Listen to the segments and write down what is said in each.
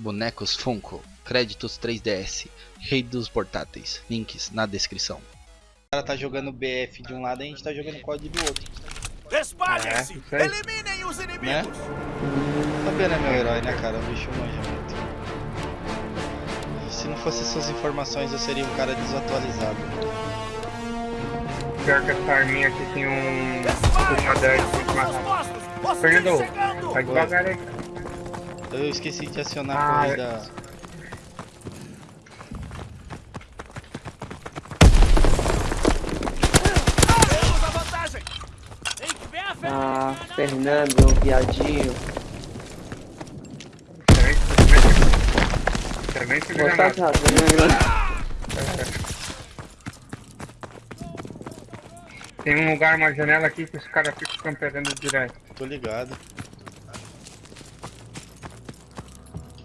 bonecos Funko, créditos 3DS, rei dos portáteis, links na descrição. O cara tá jogando BF de um lado e a gente tá jogando COD do outro. Espalhem-se! É, Eliminem os inimigos! Né meu herói, né cara? O bicho manja muito. Se não fosse essas informações eu seria um cara desatualizado. Pior que essa arminha aqui tem um puxador Fernando, chegando! vai devagar aí. Eu esqueci de acionar a Ah, corrida. Pé, Ah, Fernando, viadinho. Nada. Rafa. Minha grande. Tem um lugar, uma janela aqui que os caras ficam camperando direto. Tô ligado.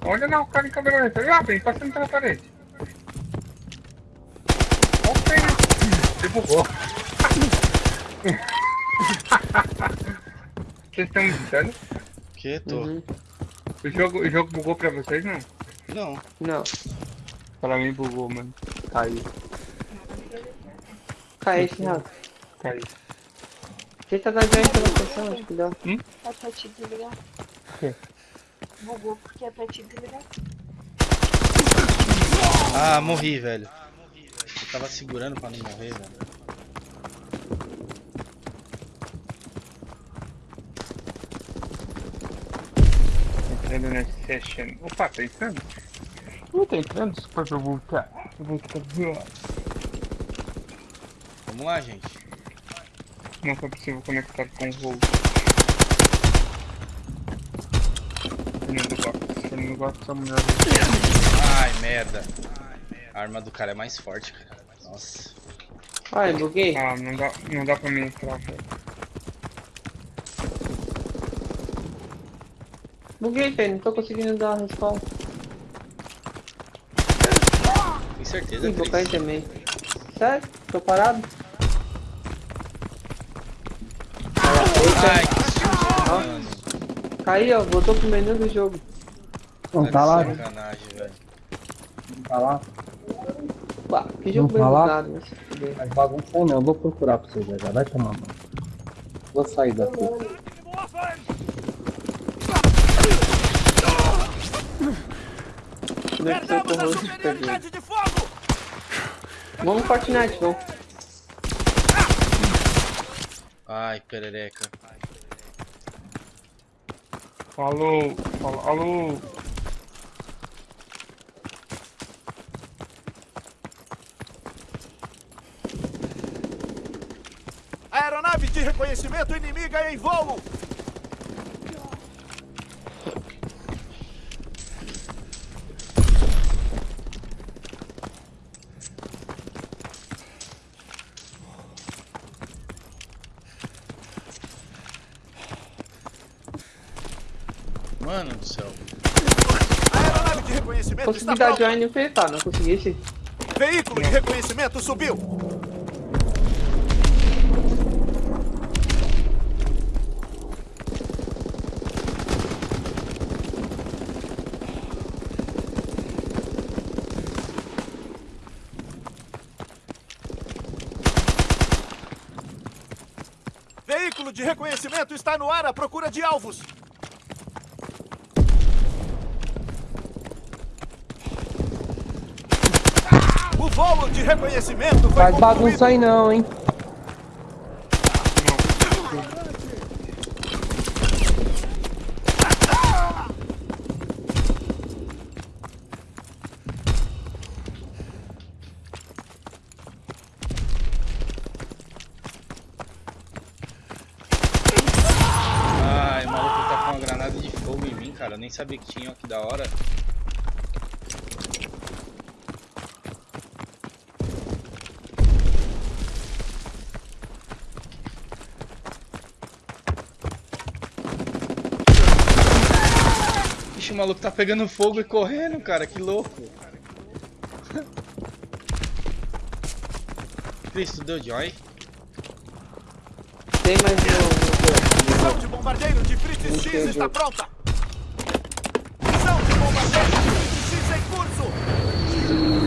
Olha lá o cara em câmera lenta. Lá, bem, passando pela parede. Olha o pênis. Você bugou. Vocês estão me dizendo? Que? Tô. Uhum. O jogo, o jogo bugou pra vocês, não? Não. Não, Pra mim bugou, mano. Caiu, cai esse Rafa. caiu. Tenta dar joinha pela posição, acho que dá. É pra te desligar. Bugou porque é pra te desligar. Ah, morri, velho. Eu tava segurando pra não morrer, velho. Entrando nessa session. Opa, tá entrando? Não tá entrando, pra eu voltar. Eu vou ficar Vamos lá, gente. Não foi possível conectar com o voo. Fernando Gomes. Fernando Gomes é a mulher Ai, merda. A arma do cara é mais forte, cara. Nossa. Ai, buguei. Ah, não dá, não dá pra mim entrar, velho. Buguei, velho. Não tô conseguindo dar respawn. Tem certeza, Ih, vou cair também. Sério? Tô parado? Ai, que susto, ó. Voltou pro menu do jogo. Não Tá tá lá, não tá lá. Que jogo Não bem falar? bugado, mas bagunçou não, eu vou procurar pra você já, vai tomar mano. Vou sair daqui. Deve ser Perdemos a corroso de perder. superioridade de fogo! Vamos no Fortnite, vamos. Ai, perereca. Falou, falou, alô. Aeronave de reconhecimento inimiga em voo! Mano do céu. Aeronave de reconhecimento Consegui está dar pronta! join e apertar, não conseguisse. Veículo de reconhecimento subiu! Veículo de reconhecimento está no ar à procura de alvos! O voo de reconhecimento foi Faz concluído. bagunça aí não, hein? Ai, o maluco tá com uma granada de fogo em mim, cara. Eu nem sabia que tinha, ó, que da hora. Ixi, o maluco tá pegando fogo e correndo, cara. Que louco. Cris, tu deu joy? Tem mais um. Missão de bombardeiro de Fritz X está pronta! Thank you.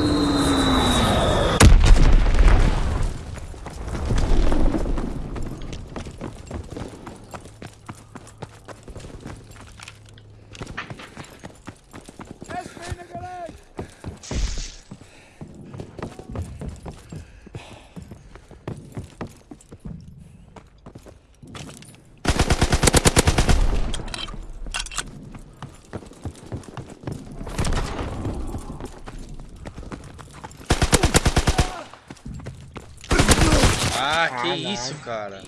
Que isso, cara.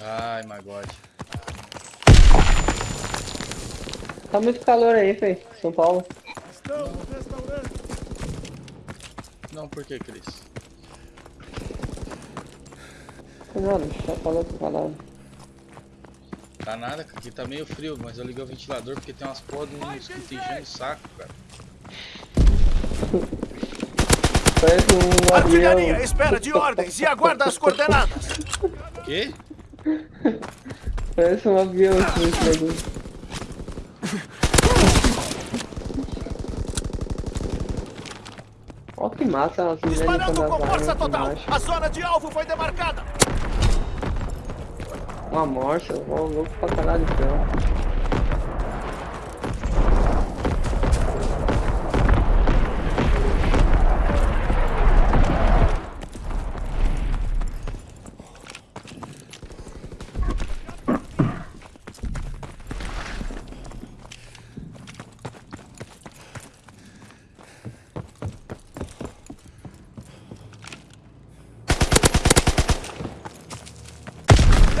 Ai, my god. Tá muito calor aí, Fê. São Paulo. Não, por que, Cris? Não, só falou pra falar. Tá nada. Aqui tá meio frio, mas eu liguei o ventilador porque tem umas porra de um mosquito enchendo o saco, cara. Parece um Artilharia, avião. espera de ordens e aguarda as coordenadas. Quê? Parece um avião esse bagulho. Ó que massa as meninas Disparando com força total. A zona de alvo foi demarcada. Uma morsa, ó, louco pra caralho então. céu.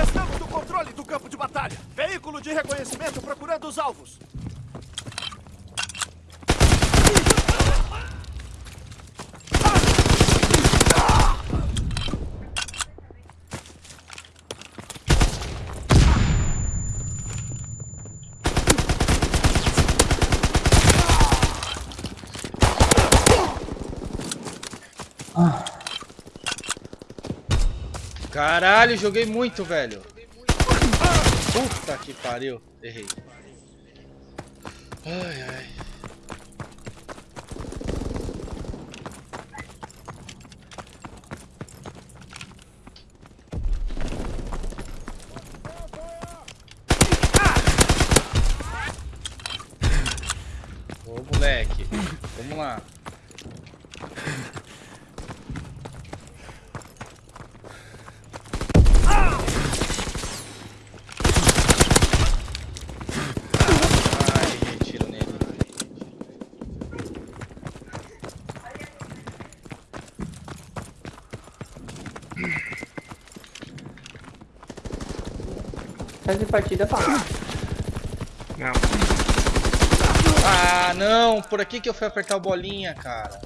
Estamos no controle do campo de batalha. Veículo de reconhecimento procurando os alvos. Caralho, joguei muito, velho. Puta que pariu. Errei. Ai, ai. Ô, moleque. Vamos lá. Ai, errei tiro nele. Essa partida fala. Não. Ah, não! Por aqui que eu fui apertar o bolinha, cara.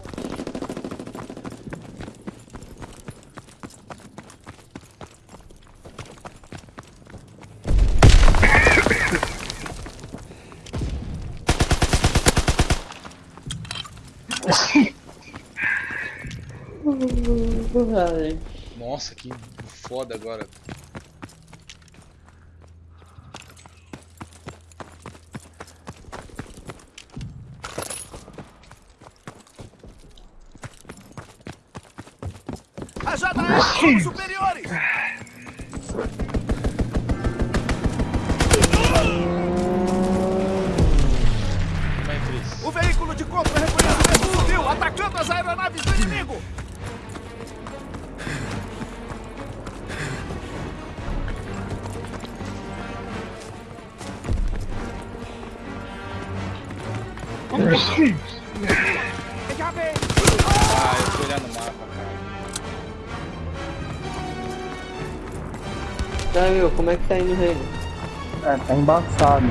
Nossa, que foda agora. Superiores. É? O veículo de contra-reconhecimento subiu, atacando as aeronaves do inimigo. Ah, eu fui olhar no mapa, tá, meu, como é que tá indo o reino? É, tá embaçado.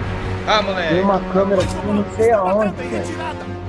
Ah, Tem moleque. uma câmera aqui, não sei aonde, velho.